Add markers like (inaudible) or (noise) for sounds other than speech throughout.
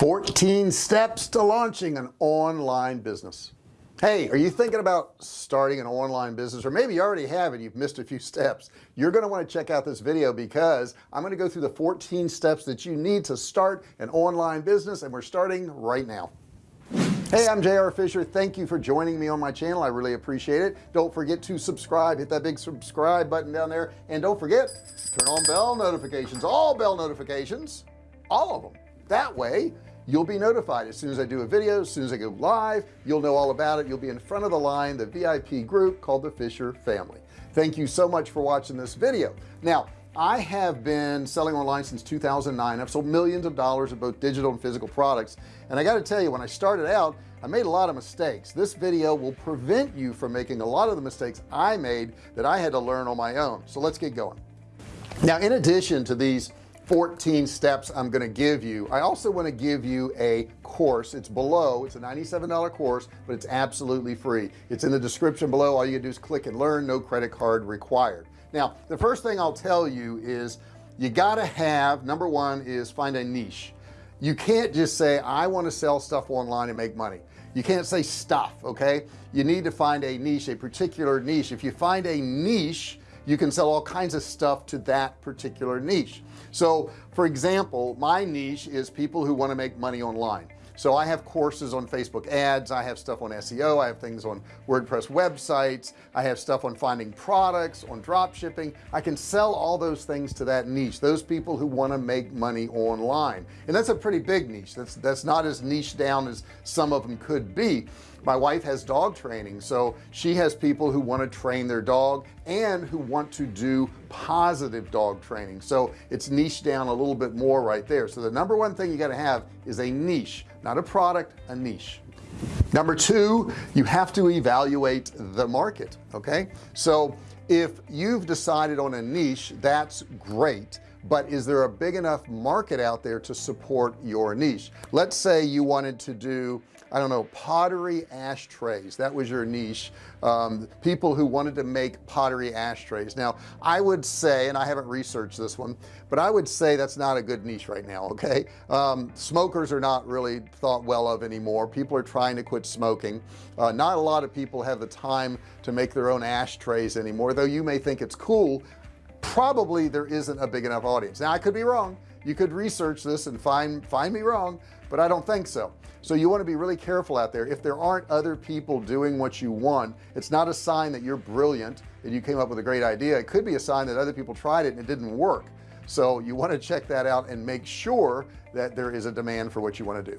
14 steps to launching an online business. Hey are you thinking about starting an online business? Or maybe you already have it you've missed a few steps. You're going to want to check out this video because I'm going to go through the 14 steps that you need to start an online business and we're starting right now. Hey I'm JR Fisher. Thank you for joining me on my channel. I really appreciate it. Don't forget to subscribe. Hit that big subscribe button down there. And don't forget turn on bell notifications all bell notifications all of them that way you'll be notified. As soon as I do a video as soon as I go live you'll know all about it. You'll be in front of the line the VIP group called the Fisher family. Thank you so much for watching this video. Now I have been selling online since 2009 I've sold millions of dollars of both digital and physical products. And I got to tell you when I started out I made a lot of mistakes. This video will prevent you from making a lot of the mistakes I made that I had to learn on my own. So let's get going. Now in addition to these 14 steps I'm going to give you. I also want to give you a course. It's below it's a $97 course but it's absolutely free. It's in the description below. All you do is click and learn. No credit card required. Now the first thing I'll tell you is you got to have number one is find a niche. You can't just say I want to sell stuff online and make money. You can't say stuff okay? You need to find a niche a particular niche. If you find a niche you can sell all kinds of stuff to that particular niche. So for example my niche is people who want to make money online. So I have courses on Facebook ads I have stuff on SEO I have things on WordPress websites I have stuff on finding products on drop shipping. I can sell all those things to that niche those people who want to make money online. And that's a pretty big niche. That's that's not as niche down as some of them could be my wife has dog training so she has people who want to train their dog and who want to do positive dog training. So it's niche down a little bit more right there. So the number one thing you got to have is a niche not a product a niche. Number two you have to evaluate the market okay? So if you've decided on a niche that's great but is there a big enough market out there to support your niche? Let's say you wanted to do I don't know pottery ashtrays. That was your niche. Um, people who wanted to make pottery ashtrays. Now I would say and I haven't researched this one but I would say that's not a good niche right now okay? Um, smokers are not really thought well of anymore. People are trying to quit smoking. Uh, not a lot of people have the time to make their own ashtrays anymore though you may think it's cool. Probably there isn't a big enough audience. Now I could be wrong you could research this and find find me wrong but I don't think so. So you want to be really careful out there. If there aren't other people doing what you want it's not a sign that you're brilliant and you came up with a great idea. It could be a sign that other people tried it and it didn't work. So you want to check that out and make sure that there is a demand for what you want to do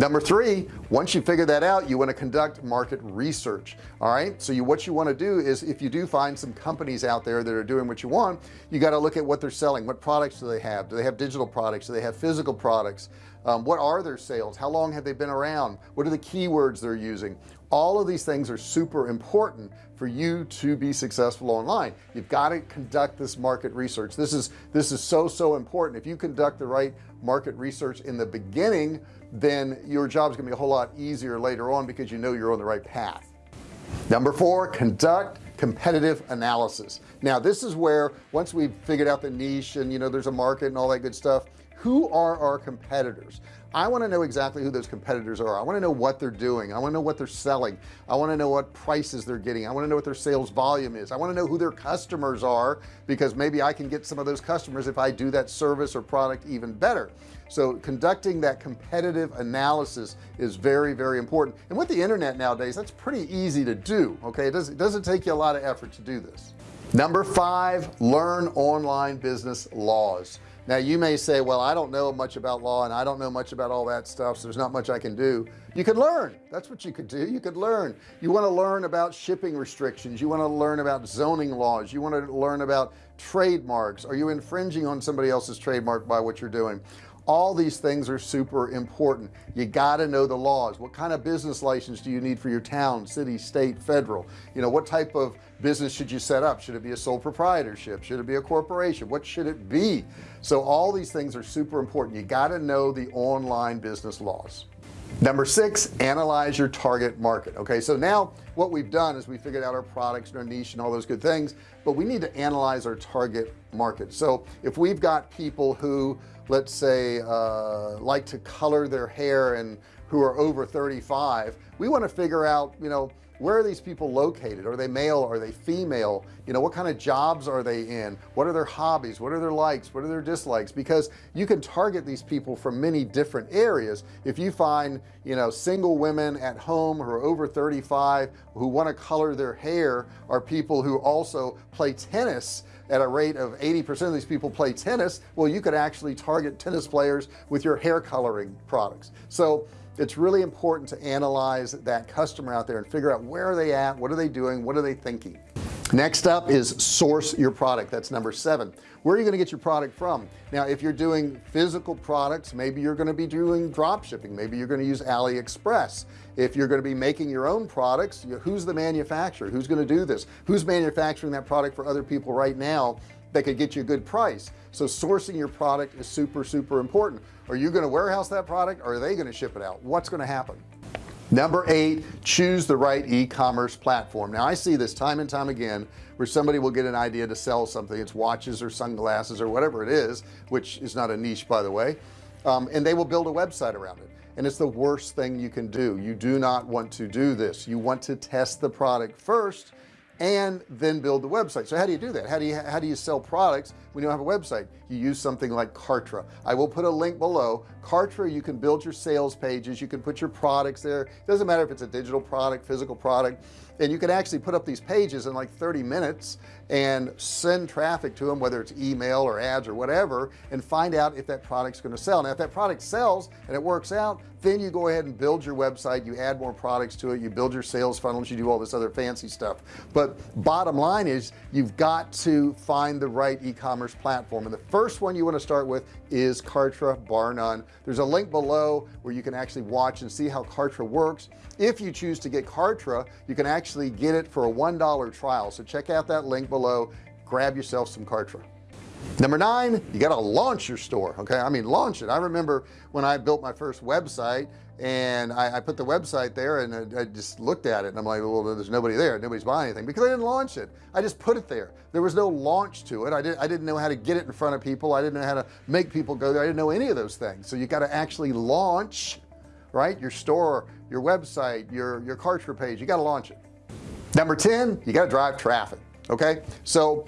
number three once you figure that out you want to conduct market research all right? So you what you want to do is if you do find some companies out there that are doing what you want you got to look at what they're selling. What products do they have? Do they have digital products? Do they have physical products um, what are their sales? How long have they been around? What are the keywords they're using? All of these things are super important for you to be successful online. You've got to conduct this market research. This is this is so so important. If you conduct the right market research in the beginning then your job is gonna be a whole lot easier later on because you know you're on the right path. Number four conduct competitive analysis. Now this is where once we've figured out the niche and you know there's a market and all that good stuff who are our competitors? I want to know exactly who those competitors are. I want to know what they're doing. I want to know what they're selling. I want to know what prices they're getting. I want to know what their sales volume is. I want to know who their customers are because maybe I can get some of those customers if I do that service or product even better. So conducting that competitive analysis is very very important. And with the internet nowadays that's pretty easy to do okay? It doesn't, it doesn't take you a lot of effort to do this. Number five learn online business laws now you may say well I don't know much about law and I don't know much about all that stuff so there's not much I can do. You could learn. That's what you could do. You could learn. You want to learn about shipping restrictions. You want to learn about zoning laws. You want to learn about trademarks. Are you infringing on somebody else's trademark by what you're doing all these things are super important. You got to know the laws. What kind of business license do you need for your town city state federal? You know what type of business should you set up? Should it be a sole proprietorship? Should it be a corporation? What should it be? So all these things are super important. You got to know the online business laws. Number six analyze your target market okay? So now what we've done is we figured out our products and our niche and all those good things but we need to analyze our target market. So if we've got people who let's say uh, like to color their hair and who are over 35 we want to figure out you know where are these people located? Are they male? Are they female? You know what kind of jobs are they in? What are their hobbies? What are their likes? What are their dislikes? Because you can target these people from many different areas. If you find you know single women at home who are over 35 who want to color their hair are people who also play tennis at a rate of 80% of these people play tennis. Well you could actually target tennis players with your hair coloring products. So it's really important to analyze that customer out there and figure out where are they at what are they doing what are they thinking next up is source your product. That's number seven. Where are you going to get your product from? Now if you're doing physical products maybe you're going to be doing drop shipping. Maybe you're going to use AliExpress. If you're going to be making your own products who's the manufacturer? Who's going to do this? Who's manufacturing that product for other people right now that could get you a good price? So sourcing your product is super super important. Are you going to warehouse that product or are they going to ship it out? What's going to happen number eight choose the right e-commerce platform. Now I see this time and time again where somebody will get an idea to sell something. It's watches or sunglasses or whatever it is which is not a niche by the way um, and they will build a website around it. And it's the worst thing you can do. You do not want to do this. You want to test the product first and then build the website. So how do you do that? How do you how do you sell products when you don't have a website? You use something like Kartra. I will put a link below. Kartra you can build your sales pages. You can put your products there. It doesn't matter if it's a digital product physical product and you can actually put up these pages in like 30 minutes and send traffic to them whether it's email or ads or whatever and find out if that product's going to sell. Now if that product sells and it works out then you go ahead and build your website you add more products to it you build your sales funnels you do all this other fancy stuff. But bottom line is you've got to find the right e-commerce platform. And the first one you want to start with is Kartra bar none. There's a link below where you can actually watch and see how Kartra works. If you choose to get Kartra you can actually get it for a one dollar trial. So check out that link below. Grab yourself some Kartra. Number nine you got to launch your store okay? I mean launch it. I remember when I built my first website and I, I put the website there and I, I, just looked at it and I'm like well there's nobody there. Nobody's buying anything because I didn't launch it. I just put it there. There was no launch to it. I didn't I didn't know how to get it in front of people. I didn't know how to make people go there. I didn't know any of those things. So you got to actually launch right? Your store your website your your Kartra page. You got to launch it number 10 you got to drive traffic okay? So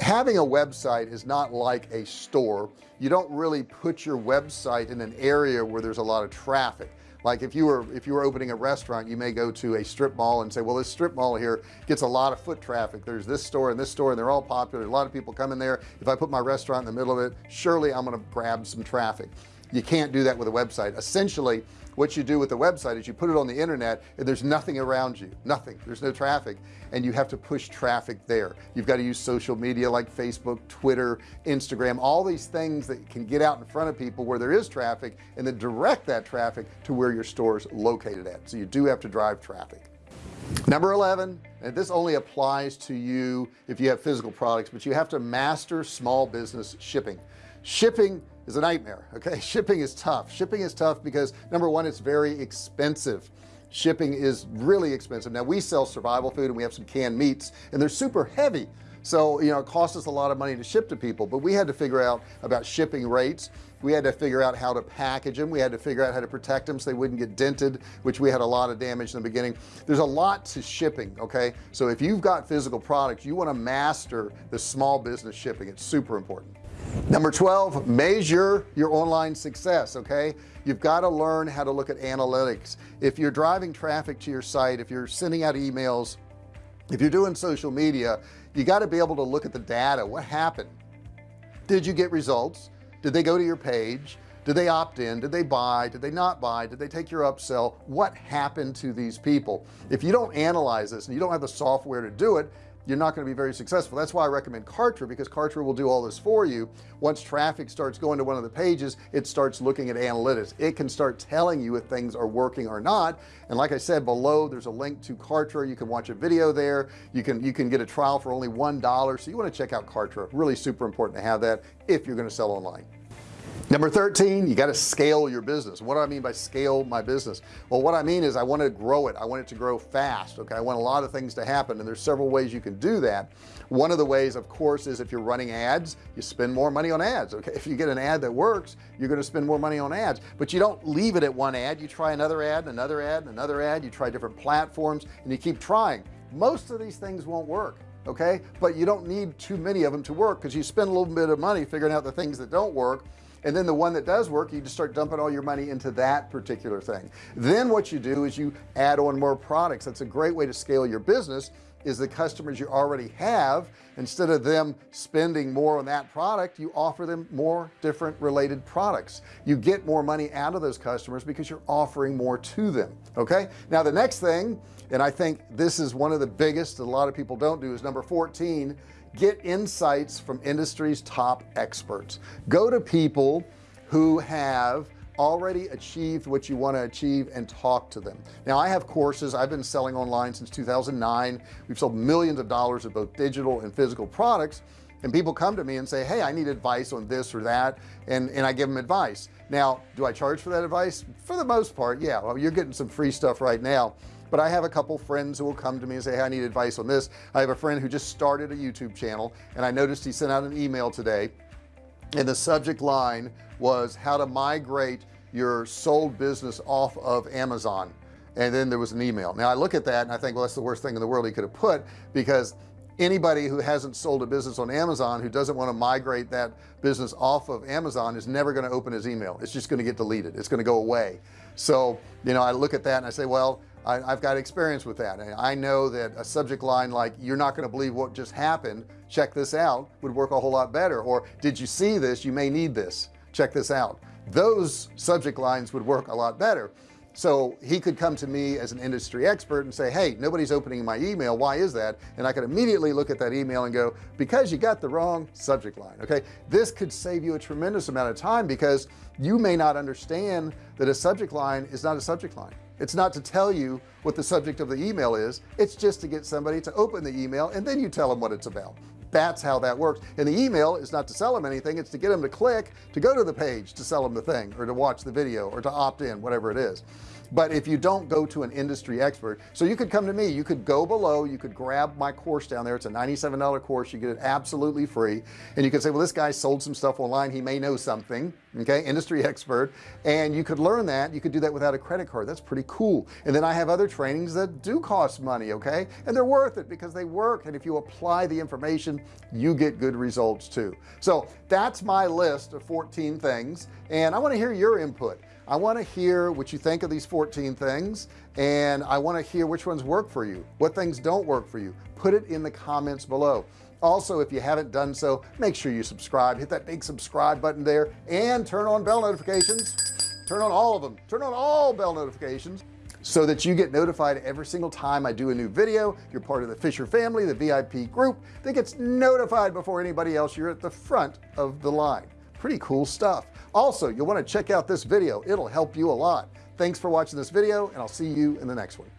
having a website is not like a store. You don't really put your website in an area where there's a lot of traffic. Like if you were if you were opening a restaurant you may go to a strip mall and say well this strip mall here gets a lot of foot traffic. There's this store and this store and they're all popular. A lot of people come in there. If I put my restaurant in the middle of it surely I'm to grab some traffic you can't do that with a website. Essentially what you do with the website is you put it on the internet and there's nothing around you nothing. There's no traffic and you have to push traffic there. You've got to use social media like Facebook Twitter Instagram all these things that can get out in front of people where there is traffic and then direct that traffic to where your store is located at. So you do have to drive traffic. Number 11 and this only applies to you if you have physical products but you have to master small business shipping. Shipping is a nightmare okay? (laughs) Shipping is tough. Shipping is tough because number one it's very expensive. Shipping is really expensive. Now we sell survival food and we have some canned meats and they're super heavy. So you know it costs us a lot of money to ship to people but we had to figure out about shipping rates. We had to figure out how to package them. We had to figure out how to protect them so they wouldn't get dented which we had a lot of damage in the beginning. There's a lot to shipping okay? So if you've got physical products you want to master the small business shipping. It's super important number 12 measure your online success okay? You've got to learn how to look at analytics. If you're driving traffic to your site if you're sending out emails if you're doing social media you got to be able to look at the data. What happened? Did you get results? Did they go to your page? Did they opt in? Did they buy? Did they not buy? Did they take your upsell? What happened to these people? If you don't analyze this and you don't have the software to do it you're not going to be very successful. That's why I recommend Kartra because Kartra will do all this for you. Once traffic starts going to one of the pages it starts looking at analytics. It can start telling you if things are working or not. And like I said below there's a link to Kartra. You can watch a video there. You can you can get a trial for only one dollar. So you want to check out Kartra. Really super important to have that if you're going to sell online number 13 you got to scale your business. What do I mean by scale my business? Well what I mean is I want to grow it. I want it to grow fast okay? I want a lot of things to happen and there's several ways you can do that. One of the ways of course is if you're running ads you spend more money on ads okay? If you get an ad that works you're going to spend more money on ads. But you don't leave it at one ad. You try another ad another ad another ad. You try different platforms and you keep trying. Most of these things won't work okay? But you don't need too many of them to work because you spend a little bit of money figuring out the things that don't work and then the one that does work you just start dumping all your money into that particular thing. Then what you do is you add on more products. That's a great way to scale your business is the customers you already have instead of them spending more on that product you offer them more different related products. You get more money out of those customers because you're offering more to them okay? Now the next thing and I think this is one of the biggest that a lot of people don't do is number 14 get insights from industry's top experts. Go to people who have already achieved what you want to achieve and talk to them. Now I have courses. I've been selling online since 2009 we've sold millions of dollars of both digital and physical products and people come to me and say hey I need advice on this or that and and I give them advice. Now do I charge for that advice? For the most part yeah. Well you're getting some free stuff right now but I have a couple friends who will come to me and say hey, I need advice on this. I have a friend who just started a YouTube channel and I noticed he sent out an email today and the subject line was how to migrate your sold business off of Amazon. And then there was an email. Now I look at that and I think well that's the worst thing in the world he could have put because anybody who hasn't sold a business on Amazon who doesn't want to migrate that business off of Amazon is never going to open his email. It's just going to get deleted. It's going to go away. So you know I look at that and I say well I, have got experience with that. And I know that a subject line like you're not going to believe what just happened check this out would work a whole lot better. Or did you see this? You may need this. Check this out. Those subject lines would work a lot better. So he could come to me as an industry expert and say hey nobody's opening my email. Why is that? And I could immediately look at that email and go because you got the wrong subject line okay? This could save you a tremendous amount of time because you may not understand that a subject line is not a subject line it's not to tell you what the subject of the email is it's just to get somebody to open the email and then you tell them what it's about. That's how that works. And the email is not to sell them anything it's to get them to click to go to the page to sell them the thing or to watch the video or to opt in whatever it is but if you don't go to an industry expert so you could come to me you could go below you could grab my course down there. It's a $97 course you get it absolutely free. And you could say well this guy sold some stuff online he may know something okay industry expert. And you could learn that you could do that without a credit card. That's pretty cool. And then I have other trainings that do cost money okay? And they're worth it because they work. And if you apply the information you get good results too. So that's my list of 14 things. And I want to hear your input I want to hear what you think of these 14 things and I want to hear which ones work for you. What things don't work for you? Put it in the comments below. Also if you haven't done so make sure you subscribe. Hit that big subscribe button there and turn on bell notifications. Turn on all of them. Turn on all bell notifications so that you get notified every single time I do a new video. You're part of the Fisher family the VIP group that gets notified before anybody else. You're at the front of the line pretty cool stuff. Also you'll want to check out this video. It'll help you a lot. Thanks for watching this video and I'll see you in the next one